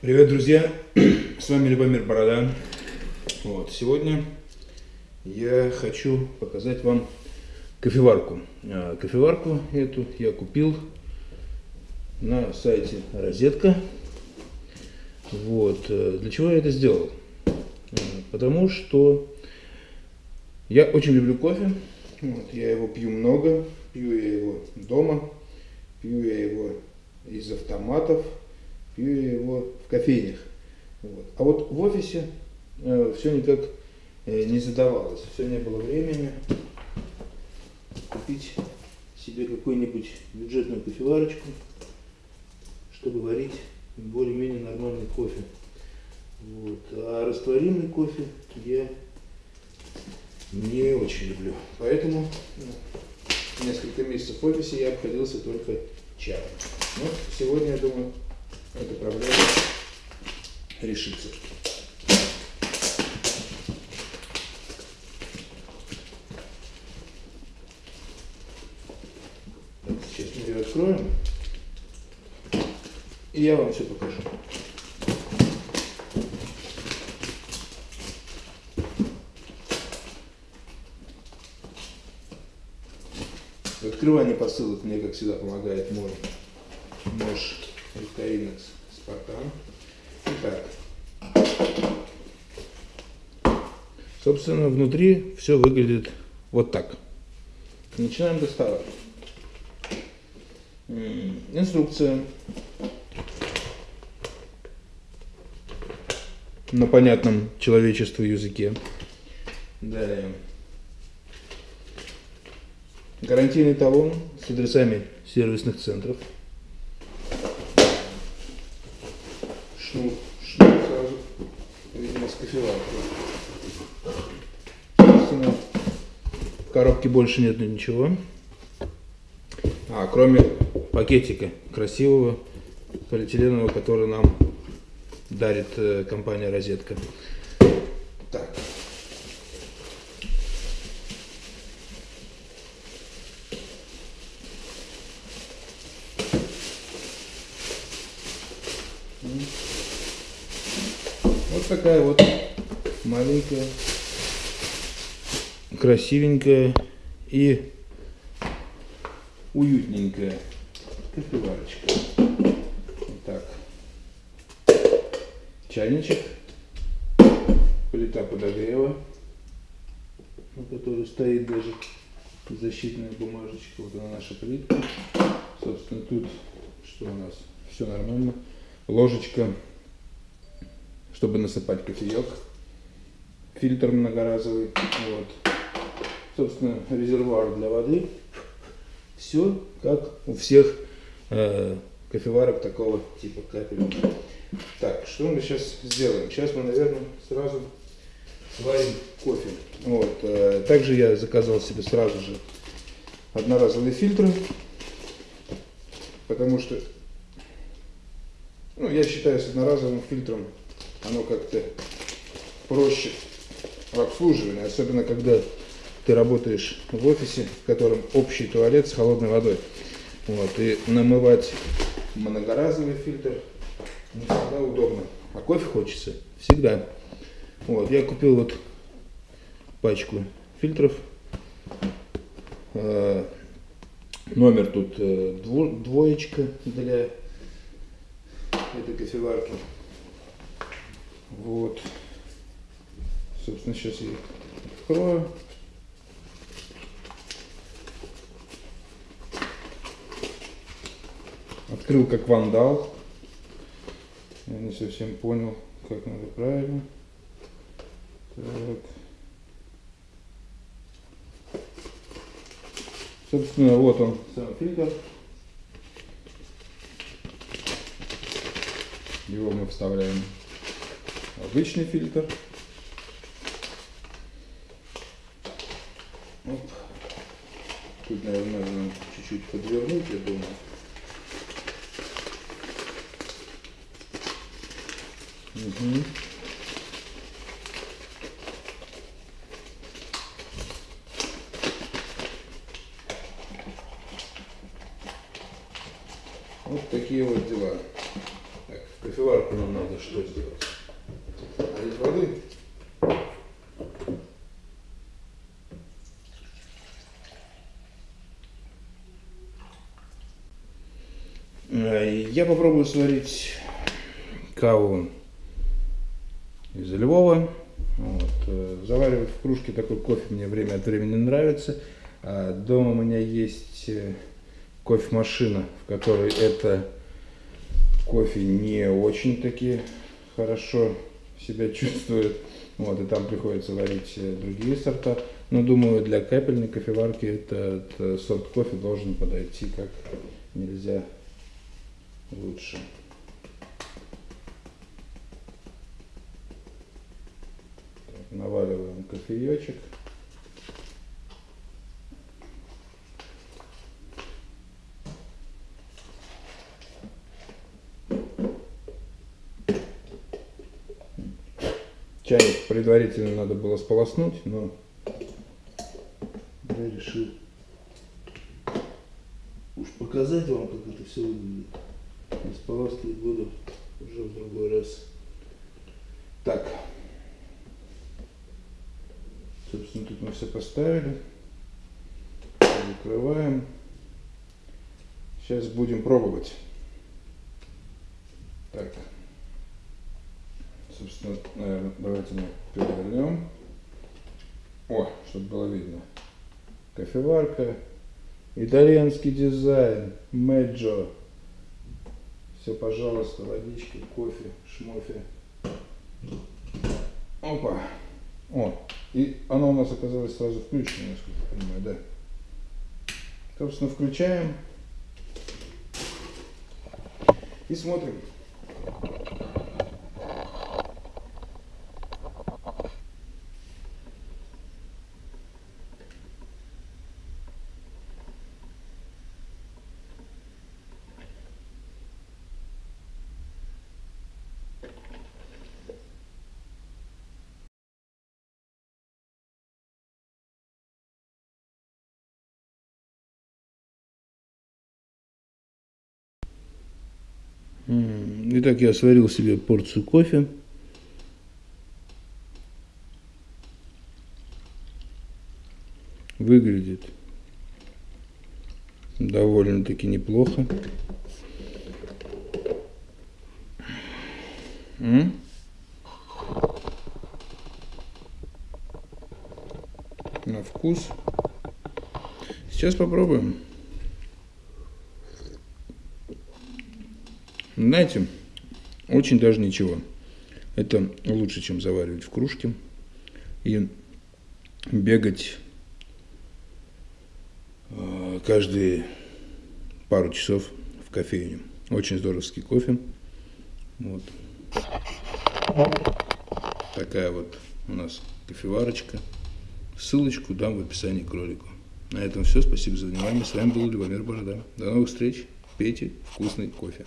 Привет, друзья! С вами Любомир Борода. Вот, сегодня я хочу показать вам кофеварку. А, кофеварку эту я купил на сайте Розетка. Вот, э, для чего я это сделал? А, потому что я очень люблю кофе. Вот, я его пью много, пью я его дома, пью я его из автоматов, пью я его в кофейнях. Вот. А вот в офисе э, все никак э, не задавалось, все не было времени купить себе какую-нибудь бюджетную кофеварочку, чтобы варить более-менее нормальный кофе. Вот. А растворимый кофе я не очень люблю. Поэтому ну, несколько месяцев в офисе я обходился только чаем. Но сегодня, я думаю, эта проблема решится. Сейчас мы ее откроем. И я вам все покажу. В открывании посылок мне, как всегда, помогает мой нож Рукавинекс Спартан. Итак, собственно, внутри все выглядит вот так. Начинаем доставать. Инструкция на понятном человечеству языке. Далее. Гарантийный талон с адресами сервисных центров. В коробке больше нет ничего. А, кроме пакетика красивого полиэтиленового, который нам дарит э, компания Розетка. Так. Вот такая вот маленькая, красивенькая и уютненькая кофеварочка. Так. Чайничек. Плита подогрева, на которой стоит даже защитная бумажечка. Вот она наша плитка. Собственно, тут что у нас? Все нормально. Ложечка, чтобы насыпать кофеек. Фильтр многоразовый. Вот. Собственно, резервуар для воды. Все как у всех э, кофеварок такого типа капельных. Так, что мы сейчас сделаем? Сейчас мы, наверное, сразу сварим кофе. Вот. Э, также я заказал себе сразу же одноразовые фильтры, потому что, ну, я считаю, с одноразовым фильтром оно как-то проще в обслуживании, особенно когда ты работаешь в офисе, в котором общий туалет с холодной водой. Вот, и намывать многоразовый фильтр не всегда удобно. А кофе хочется всегда. Вот, я купил вот пачку фильтров. Э, номер тут э, двоечка для этой кофеварки. Вот. Собственно, сейчас я открою. Открыл как вандал. Я не совсем понял, как надо правильно. Так. Собственно, вот он, сам фильтр. Его мы вставляем обычный фильтр. Оп. Тут, наверное, надо чуть-чуть подвернуть, я думаю. Угу. Вот такие вот дела. Так, Кофеварку нам надо что сделать? Налить воды. Э, Я попробую сварить каву из Львова. Вот. э, Заваривать в кружке такой кофе мне время от времени нравится. А Дома у меня есть э, кофемашина, в которой это кофе не очень таки хорошо себя чувствует. Вот, и там приходится варить э, другие сорта. Но думаю, для капельной кофеварки этот сорт кофе должен подойти как нельзя лучше. Наваливаем кофеечек. Чайник предварительно надо было сполоснуть, но я решил уж показать вам, как это все выглядит. Споласкивать буду уже в другой раз. Так. Собственно, тут мы все поставили. Закрываем. Сейчас будем пробовать. Так. Собственно, наверное, давайте мы перевернем. О, чтобы было видно. Кофеварка. Итальянский дизайн. Меджо. Все, пожалуйста, водичка, кофе, шмофе. Опа. О, и оно у нас оказалось сразу включено, насколько я понимаю, да. Собственно, включаем. И смотрим. Итак, я сварил себе порцию кофе. Выглядит довольно-таки неплохо. На вкус. Сейчас попробуем. Знаете, очень даже ничего. Это лучше, чем заваривать в кружке и бегать э, каждые пару часов в кофейню. Очень здоровский кофе. Вот. Такая вот у нас кофеварочка. Ссылочку дам в описании к ролику. На этом все. Спасибо за внимание. С вами был Любомир Борода. До новых встреч. Пейте вкусный кофе.